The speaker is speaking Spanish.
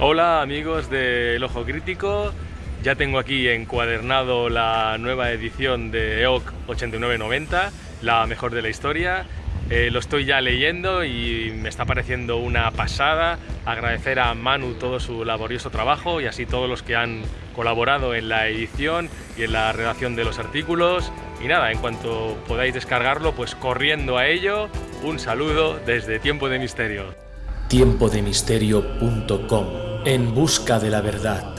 Hola amigos de El Ojo Crítico, ya tengo aquí encuadernado la nueva edición de EOC 8990, la mejor de la historia. Eh, lo estoy ya leyendo y me está pareciendo una pasada. Agradecer a Manu todo su laborioso trabajo y así todos los que han colaborado en la edición y en la redacción de los artículos. Y nada, en cuanto podáis descargarlo, pues corriendo a ello, un saludo desde Tiempo de Misterio. Tiempodemisterio.com En busca de la verdad.